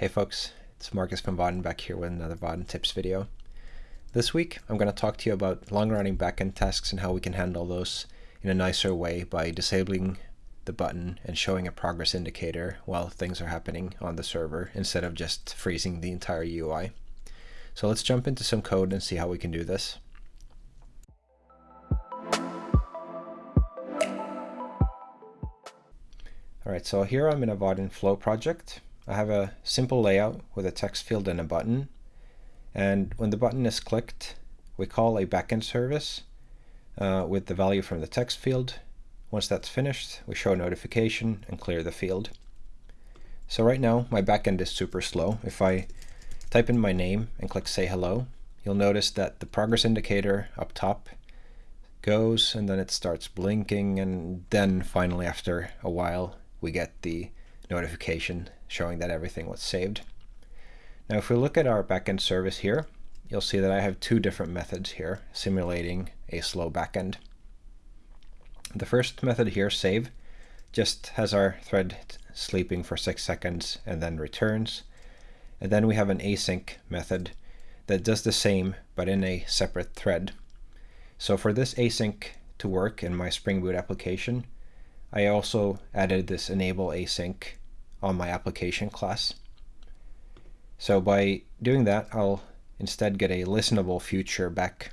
Hey folks, it's Marcus from Vaadin back here with another Vaadin tips video. This week I'm going to talk to you about long-running backend tasks and how we can handle those in a nicer way by disabling the button and showing a progress indicator while things are happening on the server instead of just freezing the entire UI. So let's jump into some code and see how we can do this. Alright, so here I'm in a Vaadin Flow project. I have a simple layout with a text field and a button. And when the button is clicked, we call a backend service uh, with the value from the text field. Once that's finished, we show a notification and clear the field. So right now, my backend is super slow. If I type in my name and click say hello, you'll notice that the progress indicator up top goes and then it starts blinking and then finally after a while we get the notification showing that everything was saved. Now if we look at our backend service here, you'll see that I have two different methods here simulating a slow backend. The first method here, save, just has our thread sleeping for six seconds and then returns. And then we have an async method that does the same but in a separate thread. So for this async to work in my Spring Boot application, I also added this enable async on my application class. So by doing that, I'll instead get a listenable future back.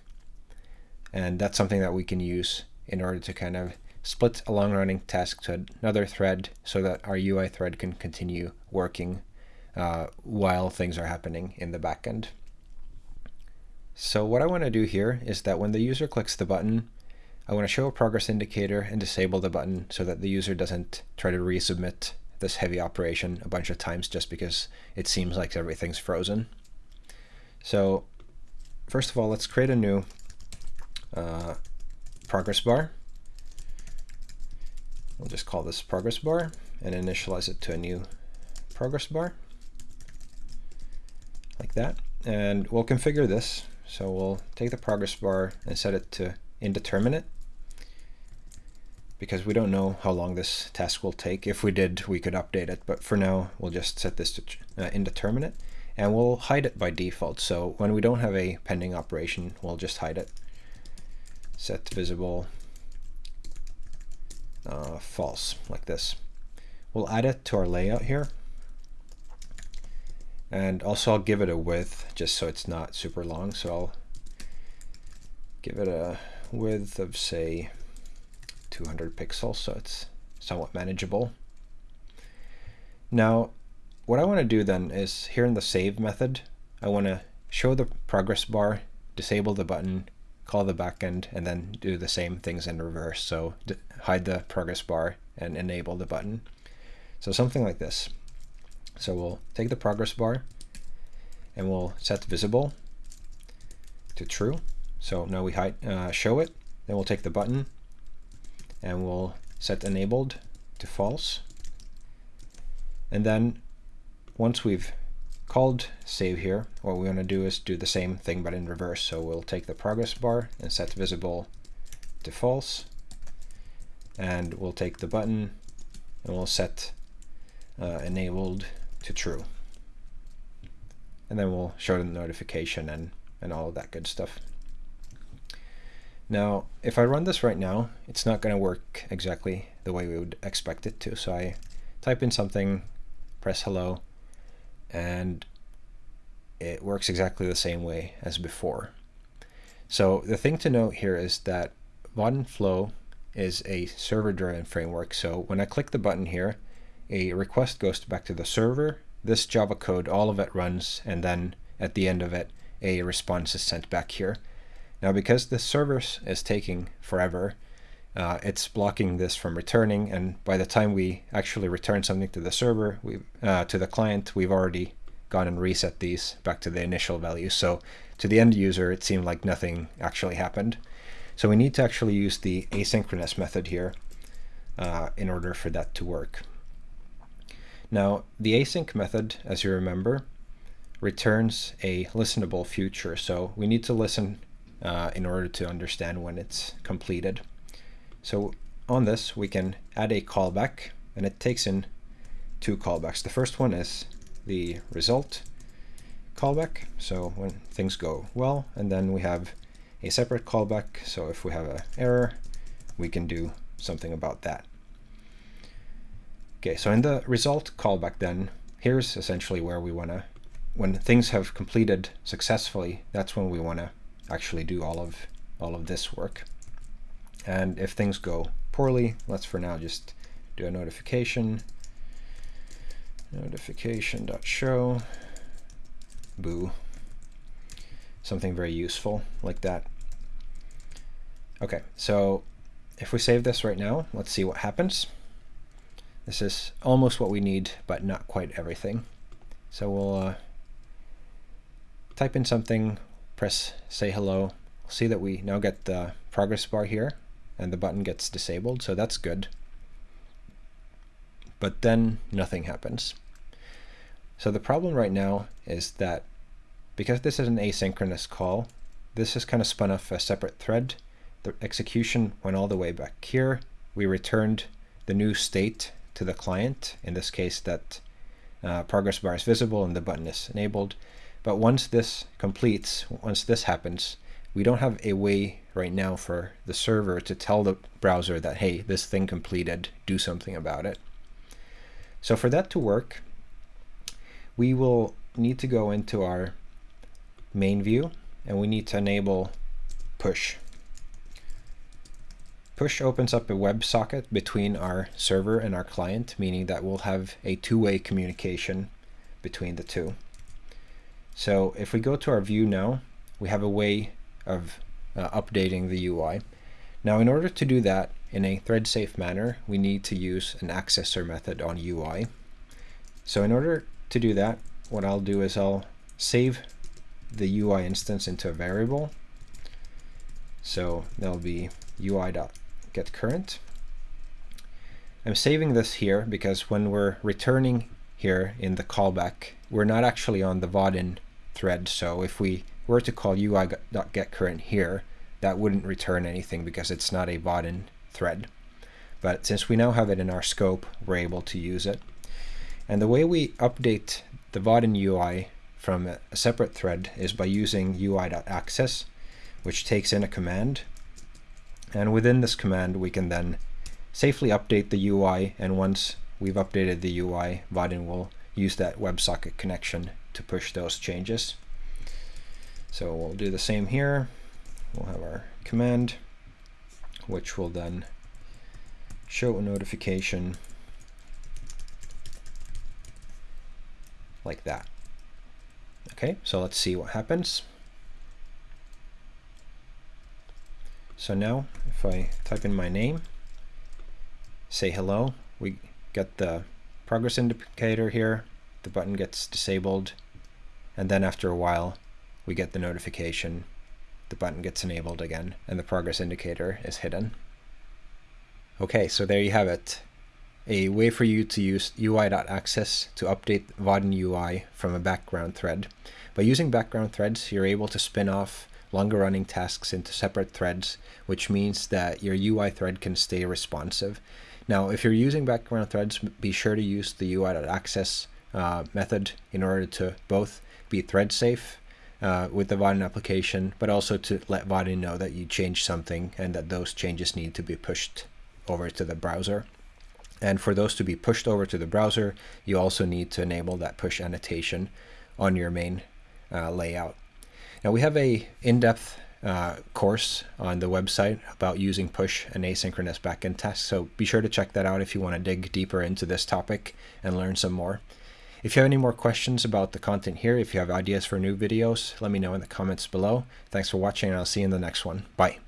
And that's something that we can use in order to kind of split a long running task to another thread so that our UI thread can continue working uh, while things are happening in the backend. So what I want to do here is that when the user clicks the button, I want to show a progress indicator and disable the button so that the user doesn't try to resubmit this heavy operation a bunch of times just because it seems like everything's frozen. So first of all, let's create a new uh, progress bar. We'll just call this progress bar and initialize it to a new progress bar like that. And we'll configure this. So we'll take the progress bar and set it to indeterminate because we don't know how long this task will take. If we did, we could update it, but for now, we'll just set this to uh, indeterminate, and we'll hide it by default. So when we don't have a pending operation, we'll just hide it. Set visible uh, false, like this. We'll add it to our layout here. And also I'll give it a width, just so it's not super long. So I'll give it a width of, say, 200 pixels, so it's somewhat manageable. Now, what I want to do then is here in the save method, I want to show the progress bar, disable the button, call the backend, and then do the same things in reverse. So hide the progress bar and enable the button. So something like this. So we'll take the progress bar and we'll set visible to true. So now we hide, uh, show it. Then we'll take the button and we'll set enabled to false. And then once we've called save here, what we want to do is do the same thing but in reverse. So we'll take the progress bar and set visible to false. And we'll take the button and we'll set uh, enabled to true. And then we'll show the notification and, and all of that good stuff. Now, if I run this right now, it's not going to work exactly the way we would expect it to. So I type in something, press hello, and it works exactly the same way as before. So the thing to note here is that Vaadin Flow is a server-driven framework. So when I click the button here, a request goes back to the server. This Java code, all of it runs, and then at the end of it, a response is sent back here. Now because the service is taking forever, uh, it's blocking this from returning and by the time we actually return something to the server, we uh, to the client, we've already gone and reset these back to the initial value. So to the end user, it seemed like nothing actually happened. So we need to actually use the asynchronous method here uh, in order for that to work. Now, the async method, as you remember, returns a listenable future. So we need to listen uh, in order to understand when it's completed. So on this, we can add a callback, and it takes in two callbacks. The first one is the result callback, so when things go well, and then we have a separate callback, so if we have an error, we can do something about that. Okay, so in the result callback then, here's essentially where we want to, when things have completed successfully, that's when we want to actually do all of all of this work. And if things go poorly, let's for now just do a notification. Notification.show boo. Something very useful like that. Okay so if we save this right now let's see what happens. This is almost what we need but not quite everything. So we'll uh, type in something press say hello see that we now get the progress bar here and the button gets disabled so that's good but then nothing happens. So the problem right now is that because this is an asynchronous call, this is kind of spun off a separate thread. The execution went all the way back here. We returned the new state to the client, in this case that uh, progress bar is visible and the button is enabled. But once this completes, once this happens, we don't have a way right now for the server to tell the browser that, hey, this thing completed, do something about it. So for that to work, we will need to go into our main view and we need to enable push. Push opens up a WebSocket between our server and our client, meaning that we'll have a two-way communication between the two. So if we go to our view now, we have a way of uh, updating the UI. Now in order to do that, in a thread-safe manner, we need to use an accessor method on UI. So in order to do that, what I'll do is I'll save the UI instance into a variable. So that'll be ui.getCurrent. I'm saving this here because when we're returning here in the callback, we're not actually on the Vaadin thread. So if we were to call ui.getCurrent here, that wouldn't return anything because it's not a Vaadin thread. But since we now have it in our scope, we're able to use it. And the way we update the Vaadin UI from a separate thread is by using ui.access, which takes in a command. And within this command, we can then safely update the UI. And once we've updated the UI, Vaadin will use that WebSocket connection to push those changes. So we'll do the same here. We'll have our command which will then show a notification like that. Okay, so let's see what happens. So now, if I type in my name, say hello, we get the progress indicator here, the button gets disabled, and then after a while, we get the notification the button gets enabled again and the progress indicator is hidden. Okay, so there you have it. A way for you to use UI.access to update Vaadin UI from a background thread. By using background threads, you're able to spin off longer running tasks into separate threads, which means that your UI thread can stay responsive. Now, if you're using background threads, be sure to use the UI.access uh, method in order to both be thread safe uh, with the Vaadin application, but also to let Vaadin know that you changed something and that those changes need to be pushed over to the browser. And for those to be pushed over to the browser, you also need to enable that push annotation on your main uh, layout. Now we have a in-depth uh, course on the website about using push and asynchronous backend tasks, so be sure to check that out if you want to dig deeper into this topic and learn some more. If you have any more questions about the content here, if you have ideas for new videos, let me know in the comments below. Thanks for watching and I'll see you in the next one. Bye.